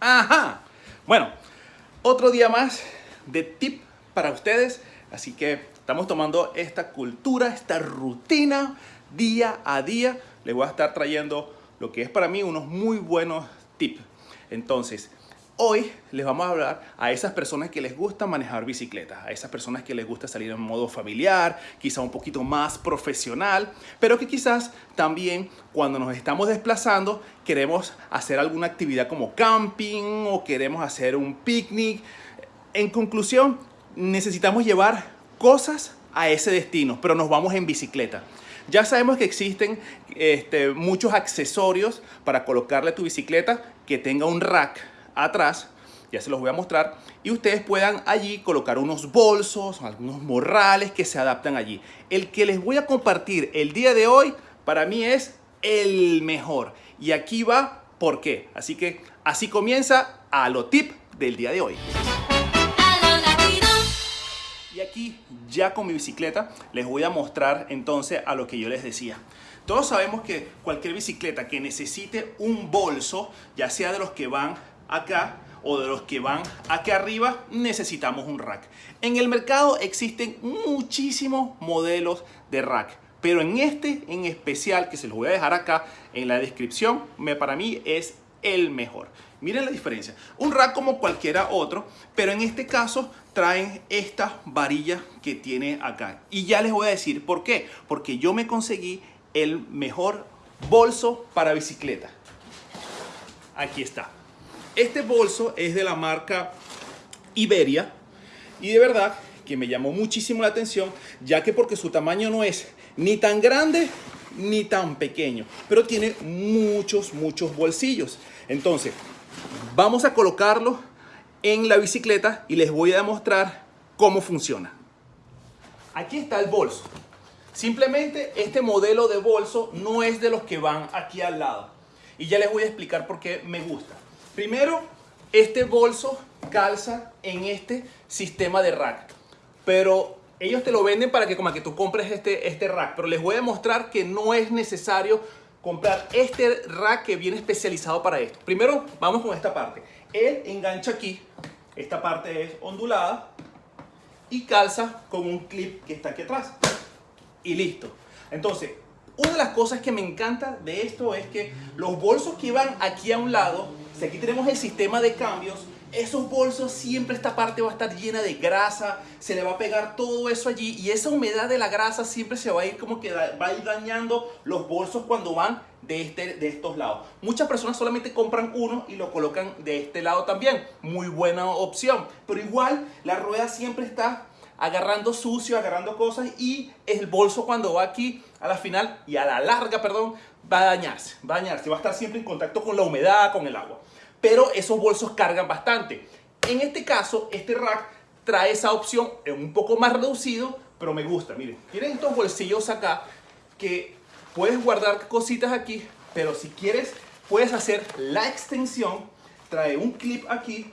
Ajá. Bueno, otro día más de tip para ustedes. Así que estamos tomando esta cultura, esta rutina día a día. Les voy a estar trayendo lo que es para mí unos muy buenos tips. Entonces, Hoy les vamos a hablar a esas personas que les gusta manejar bicicletas, a esas personas que les gusta salir en modo familiar, quizá un poquito más profesional, pero que quizás también cuando nos estamos desplazando queremos hacer alguna actividad como camping o queremos hacer un picnic. En conclusión, necesitamos llevar cosas a ese destino, pero nos vamos en bicicleta. Ya sabemos que existen este, muchos accesorios para colocarle a tu bicicleta que tenga un rack atrás, ya se los voy a mostrar, y ustedes puedan allí colocar unos bolsos, algunos morrales que se adaptan allí. El que les voy a compartir el día de hoy, para mí es el mejor. Y aquí va por qué. Así que así comienza a lo tip del día de hoy. Y aquí ya con mi bicicleta les voy a mostrar entonces a lo que yo les decía. Todos sabemos que cualquier bicicleta que necesite un bolso, ya sea de los que van acá o de los que van aquí arriba, necesitamos un rack. En el mercado existen muchísimos modelos de rack, pero en este en especial, que se los voy a dejar acá en la descripción, me, para mí es el mejor. Miren la diferencia. Un rack como cualquiera otro, pero en este caso traen esta varilla que tiene acá. Y ya les voy a decir por qué. Porque yo me conseguí el mejor bolso para bicicleta. Aquí está. Este bolso es de la marca Iberia y de verdad que me llamó muchísimo la atención ya que porque su tamaño no es ni tan grande ni tan pequeño, pero tiene muchos, muchos bolsillos. Entonces, vamos a colocarlo en la bicicleta y les voy a demostrar cómo funciona. Aquí está el bolso. Simplemente este modelo de bolso no es de los que van aquí al lado. Y ya les voy a explicar por qué me gusta. Primero, este bolso calza en este sistema de rack. Pero ellos te lo venden para que como que tú compres este, este rack. Pero les voy a mostrar que no es necesario comprar este rack que viene especializado para esto. Primero, vamos con esta parte. Él engancha aquí. Esta parte es ondulada. Y calza con un clip que está aquí atrás. Y listo. Entonces, una de las cosas que me encanta de esto es que los bolsos que van aquí a un lado aquí tenemos el sistema de cambios, esos bolsos siempre esta parte va a estar llena de grasa, se le va a pegar todo eso allí y esa humedad de la grasa siempre se va a ir como que va a ir dañando los bolsos cuando van de, este, de estos lados. Muchas personas solamente compran uno y lo colocan de este lado también. Muy buena opción. Pero igual la rueda siempre está agarrando sucio, agarrando cosas y el bolso cuando va aquí a la final y a la larga, perdón, va a dañarse, va a dañarse, va a estar siempre en contacto con la humedad, con el agua pero esos bolsos cargan bastante. En este caso, este rack trae esa opción un poco más reducido, pero me gusta. Miren, tienen estos bolsillos acá que puedes guardar cositas aquí, pero si quieres puedes hacer la extensión, trae un clip aquí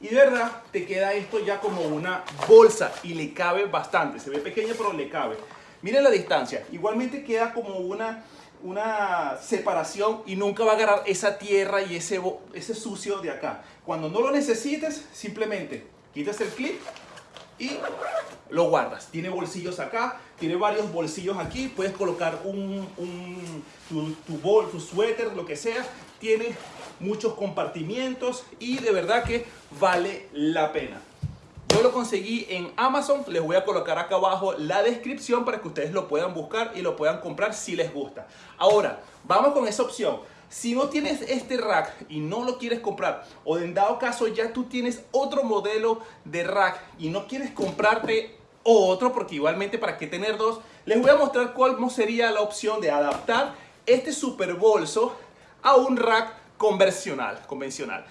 y de verdad te queda esto ya como una bolsa y le cabe bastante. Se ve pequeño pero le cabe. Miren la distancia. Igualmente queda como una una separación y nunca va a agarrar esa tierra y ese, ese sucio de acá. Cuando no lo necesites, simplemente quitas el clip y lo guardas. Tiene bolsillos acá, tiene varios bolsillos aquí. Puedes colocar un, tu, tu, bol, tu suéter, lo que sea. Tiene muchos compartimientos y de verdad que vale la pena. Lo conseguí en Amazon, les voy a colocar acá abajo la descripción para que ustedes lo puedan buscar y lo puedan comprar si les gusta. Ahora, vamos con esa opción. Si no tienes este rack y no lo quieres comprar o en dado caso ya tú tienes otro modelo de rack y no quieres comprarte otro porque igualmente para qué tener dos, les voy a mostrar cuál sería la opción de adaptar este super bolso a un rack convencional. convencional.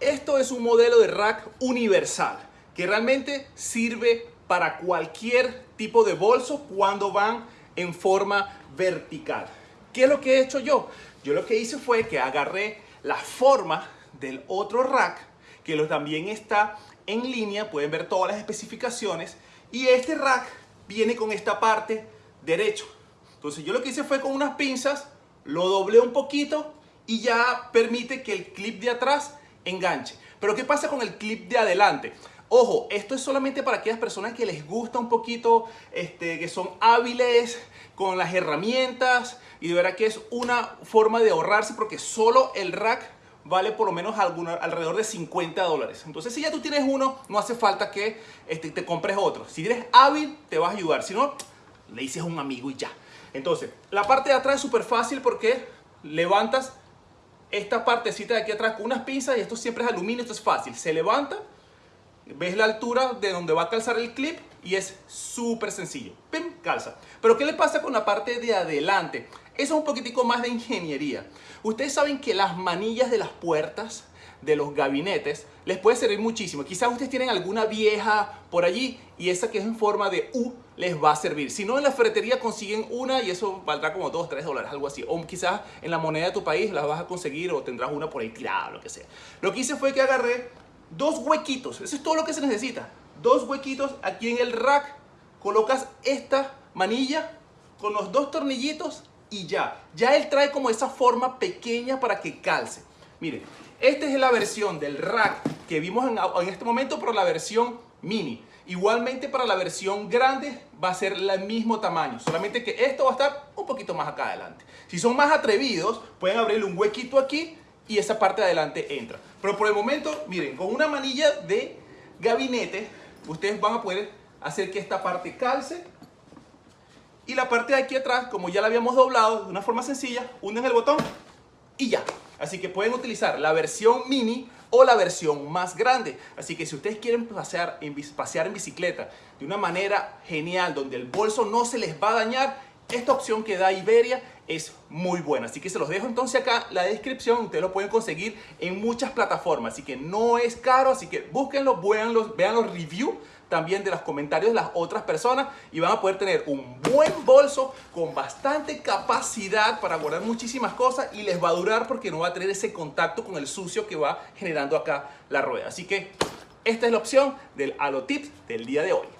Esto es un modelo de rack universal que realmente sirve para cualquier tipo de bolso cuando van en forma vertical. ¿Qué es lo que he hecho yo? Yo lo que hice fue que agarré la forma del otro rack, que también está en línea, pueden ver todas las especificaciones, y este rack viene con esta parte derecho. Entonces yo lo que hice fue con unas pinzas, lo doblé un poquito y ya permite que el clip de atrás enganche. Pero ¿qué pasa con el clip de adelante? Ojo, esto es solamente para aquellas personas que les gusta un poquito, este, que son hábiles con las herramientas y de verdad que es una forma de ahorrarse porque solo el rack vale por lo menos alrededor de 50 dólares. Entonces si ya tú tienes uno, no hace falta que este, te compres otro. Si eres hábil, te vas a ayudar. Si no, le dices a un amigo y ya. Entonces, la parte de atrás es súper fácil porque levantas esta partecita de aquí atrás con unas pinzas y esto siempre es aluminio, esto es fácil. Se levanta, ves la altura de donde va a calzar el clip y es súper sencillo. ¡Pim! Calza. Pero ¿qué le pasa con la parte de adelante? Eso es un poquitico más de ingeniería. Ustedes saben que las manillas de las puertas de los gabinetes les puede servir muchísimo. Quizás ustedes tienen alguna vieja por allí y esa que es en forma de U les va a servir. Si no, en la ferretería consiguen una y eso valdrá como 2, 3 dólares, algo así. O quizás en la moneda de tu país la vas a conseguir o tendrás una por ahí tirada, lo que sea. Lo que hice fue que agarré dos huequitos. Eso es todo lo que se necesita. Dos huequitos aquí en el rack. Colocas esta manilla con los dos tornillitos y ya. Ya él trae como esa forma pequeña para que calce. Miren, esta es la versión del rack que vimos en, en este momento, pero la versión mini. Igualmente para la versión grande va a ser el mismo tamaño, solamente que esto va a estar un poquito más acá adelante. Si son más atrevidos, pueden abrirle un huequito aquí y esa parte de adelante entra. Pero por el momento, miren, con una manilla de gabinete, ustedes van a poder hacer que esta parte calce y la parte de aquí atrás, como ya la habíamos doblado de una forma sencilla, unen el botón y ya. Así que pueden utilizar la versión mini o la versión más grande. Así que si ustedes quieren pasear en, pasear en bicicleta de una manera genial, donde el bolso no se les va a dañar, esta opción que da Iberia es muy buena. Así que se los dejo entonces acá la descripción. Ustedes lo pueden conseguir en muchas plataformas. Así que no es caro. Así que búsquenlo, vean los, vean los reviews también de los comentarios de las otras personas y van a poder tener un buen bolso con bastante capacidad para guardar muchísimas cosas y les va a durar porque no va a tener ese contacto con el sucio que va generando acá la rueda. Así que esta es la opción del Halo Tips del día de hoy.